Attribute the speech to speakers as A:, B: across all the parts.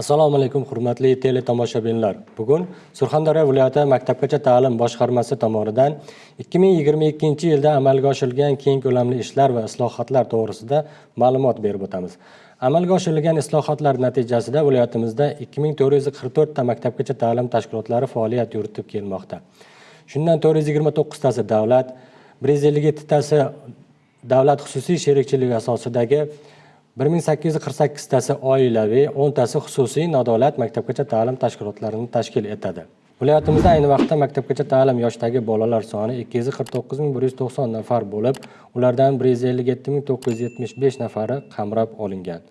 A: assalomu alaykum hurmatli teletomoshabinlar bugun surxondaryo viloyati maktabgacha ta'lim boshqarmasi tomonidan 2022 yilda amalga oshirilgan keng ko'lamli ishlar va islohotlar to'g'risida ma'lumot berib o'tamiz. Amalga oshirilgan islohotlar natijasida viloyatimizda 2444 ta maktabgacha ta'lim tashkilotlari faoliyat yuritib kelmoqda. Shundan 429 tasi davlat 157 tasi davlat xususiy sherikchiligi asosidagi bir ming sakkiz yuz qirq sakkiztasi oilaviy o'ntasi xususiy nodavlat maktabgacha ta'lim tashkilotlarini tashkil etadi. Viloyatimizda ayni vaqtda maktabgacha ta'lim yoshidagi bolalar soni ikki yuz qirq to'qqiz ming bir yuz to'qson nafar bo'lib ulardan bir yuz ellik yetti ming to'qqiz yuz yetmish besh nafari qamrab olingan.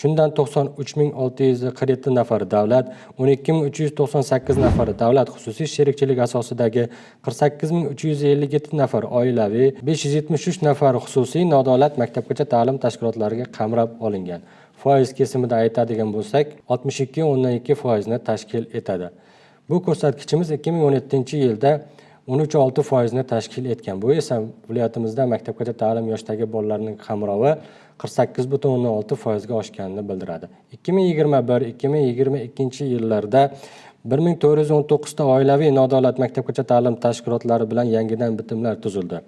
A: Shundan to'qson uch ming olti yuz qirq yetti nafari davlat o'n ikki ming uch yuz to'qson sakkiz nafari davlat xususiy sherikchilik asosidagi qirq sakkiz ming uch yuz ellik yetti nafar oilaviy besh yuz yetmish uch nafar xususiy nodavlat maktabgacha ta'lim tashkilotlariga qamrab olingan. Foiz kesimida aytadigan bo'lsak oltmish ikki o'ndan ikki foizni tashkil etadi. Bu ko'rsatkichimiz ikki ming o'n yettinchi yilda o'n uch olti foizni tashkil etgan. Bu esa viloyatimizda maktabgacha ta'lim yoshidagi bolalarning qamrovi qirq sakkiz butun o'ndan olti foizga oshganini bildiradi. ikki ming yigirma bir ikki ming yigirma ikkinchi yillarda 1419 ta oilaviy nodavlat maktabgacha ta'lim tashkilotlari bilan yangidan bitimlar tuzildi.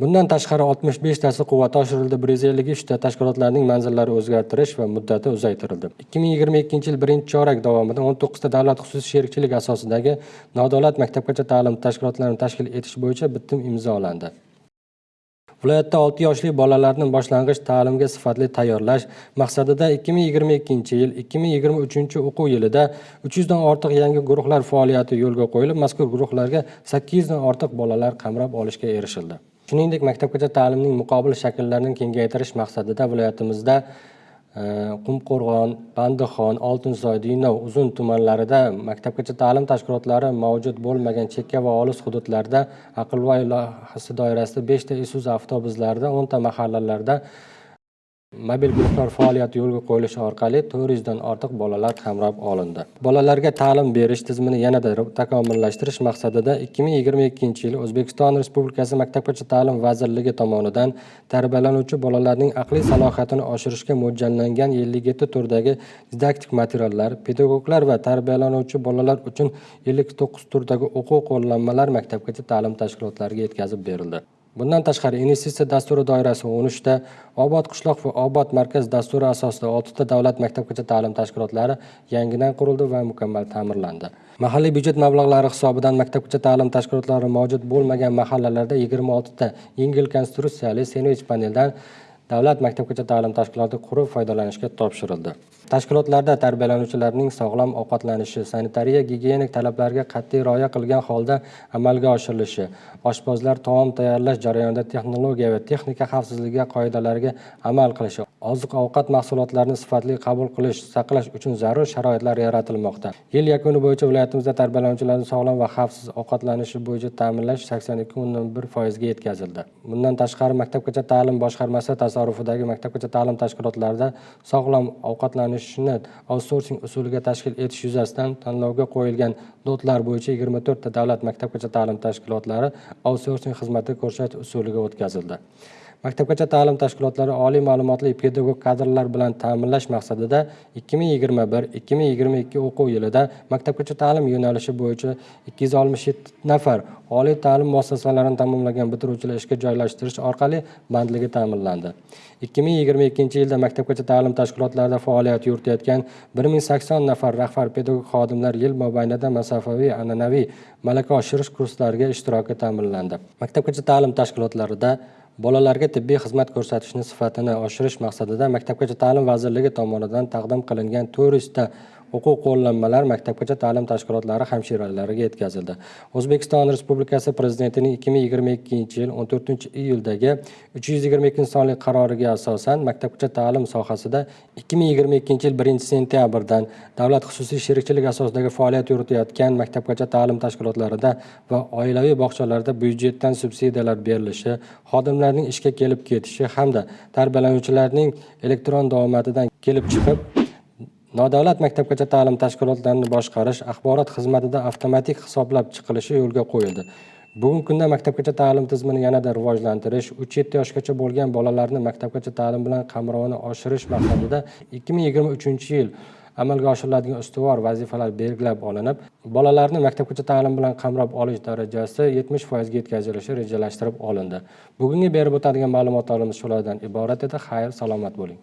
A: Bundan tashqari 65 tasi quvvati oshirildi. Bir yuz ellik uchta tashkilotlarning manzillari o'zgartirish va muddati uzaytirildi. ikki ming yigirma ikkinchi yil birinchi chorak davomida 19 to'qqizta davlat xususiy sherikchilik asosidagi nodavlat maktabgacha ta'lim tashkilotlarini tashkil etish bo'yicha bitim imzolandi. Viloyatda 6 yoshli bolalarni boshlang'ich ta'limga sifatli tayyorlash maqsadida ikki ming yigirma ikkinchi yil ikki ming yigirma uchinchi o'quv yilida 300 dan ortiq yangi guruhlar faoliyati yo'lga qo'yilib mazkur guruhlarga 800 dan ortiq bolalar qamrab olishga erishildi. Shuningdek maktabgacha ta'limning muqobil shakllarini kengaytirish maqsadida viloyatimizda qumqo'rg'on bandixon oltinsoy denov uzun tumanlarida maktabgacha ta'lim tashkilotlari mavjud bo'lmagan chekka va olis hududlarda aqlvoy loyihasi doirasida beshta isuzu avtobuslarida o'nta mahallalarda mobil guruhlar faoliyati yo'lga qo'yilishi orqali to'rt yuzdan ortiq bolalar qamrab olindi. Bolalarga ta'lim berish tizimini yanada takomillashtirish maqsadida ikki ming yigirma ikkinchi yil o'zbekiston respublikasi maktabgacha ta'lim vazirligi tomonidan tarbiyalanuvchi bolalarning aqliy salohiyatini oshirishga mo'ljallangan ellik yetti turdagi didaktik materiallar pedagoglar va tarbiyalanuvchi bolalar uchun ellik to'qqiz turdagi o'quv qo'llanmalar maktabgacha ta'lim tashkilotlariga yetkazib berildi. Bundan tashqari investitsiya dasturi doirasi o'n uchta obod qishloq va obod markaz dasturi asosida oltita davlat maktabgacha ta'lim tashkilotlari yangidan qurildi va mukammal ta'mirlandi. Mahalliy byudjet mablag'lari hisobidan maktabgacha ta'lim tashkilotlari mavjud bo'lmagan mahallalarda yigirma oltita yengil konstruksiyali sendvich paneldan davlat maktabgacha ta'lim tashkiloti qurib foydalanishga topshirildi. Tashkilotlarda tarbiyalanuvchilarning sog'lom ovqatlanishi sanitariya gigiyenik talablarga qat'iy rioya qilgan holda amalga oshirilishi oshpazlar taom tayyorlash jarayonida texnologiya va texnika xavfsizligi qoidalariga amal qilishi oziq ovqat mahsulotlarini sifatli qabul qilish saqlash uchun zarur sharoitlar yaratilmoqda. Yil yakuni bo'yicha viloyatimizda tarbiyalanuvchilarni sog'lom va xavfsiz ovqatlanishi bo'yicha ta'minlash sakson ikki o'ndan bir foizga yetkazildi. Bundan tashqari maktabgacha ta'lim boshqarmasi tasarrufidagi maktabgacha ta'lim tashkilotlarida sog'lom ovqatlanish ishini outsourcing usuliga tashkil etish yuzasidan tanlovga qo'yilgan lotlar bo'yicha yigirma to'rtta davlat maktabgacha ta'lim tashkilotlari outsourcing xizmati ko'rsatish usuliga o'tkazildi. Maktabgacha ta'lim tashkilotlari oliy ma'lumotli pedagog kadrlar bilan ta'minlash maqsadida ikki ming yigirma bir ikki ming yigirma ikki o'quv yilida maktabgacha ta'lim yo'nalishi bo'yicha ikki yuz oltmish yetti nafar oliy ta'lim muassasalarini tamomlagan bitiruvchilar ishga joylashtirish orqali bandligi ta'minlandi. ikki ming yigirma ikkinchi yilda maktabgacha ta'lim tashkilotlarida faoliyat yuritayotgan bir ming sakson nafar rahbar pedagog xodimlar yil mobaynida masofaviy an'anaviy malaka oshirish kurslariga ishtiroki ta'minlandi. Maktabgacha ta'lim tashkilotlarida bolalarga tibbiy xizmat ko'rsatishni sifatini oshirish maqsadida maktabgacha ta'lim vazirligi tomonidan taqdim qilingan to'rt yuzta o'quv qo'llanmalar maktabgacha ta'lim tashkilotlari hamshiralariga yetkazildi. O'zbekiston respublikasi prezidentining ikki ming yigirma ikkinchi yil o'n to'rtinchi iyuldagi uch yuz yigirma ikkinchi sonli qaroriga asosan maktabgacha ta'lim sohasida ikki ming yigirma ikkinchi yil birinchi sentyabrdan davlat xususiy sherikchilik asosidagi faoliyat yuritayotgan maktabgacha ta'lim tashkilotlarida va oilaviy bog'chalarda byudjetdan subsidiyalar berilishi xodimlarning ishga kelib ketishi hamda tarbiyalanuvchilarning elektron davomatidan kelib chiqib nodavlat maktabgacha ta'lim tashkilotlarini boshqarish axborot xizmatida avtomatik hisoblab chiqilishi yo'lga qo'yildi. Bugungi kunda maktabgacha ta'lim tizimini yanada rivojlantirish uch yetti yoshgacha bo'lgan bolalarni maktabgacha ta'lim bilan qamrovini oshirish maqsadida ikki ming yigirma uchinchi yil amalga oshiriladigan ustuvor vazifalar belgilab olinib bolalarni maktabgacha ta'lim bilan qamrab olish darajasi yetmish foizga yetkazilishi rejalashtirib olindi. Bugungi berib o'tadigan ma'lumotlarimiz shulardan iborat edi. Xayr salomat bo'ling.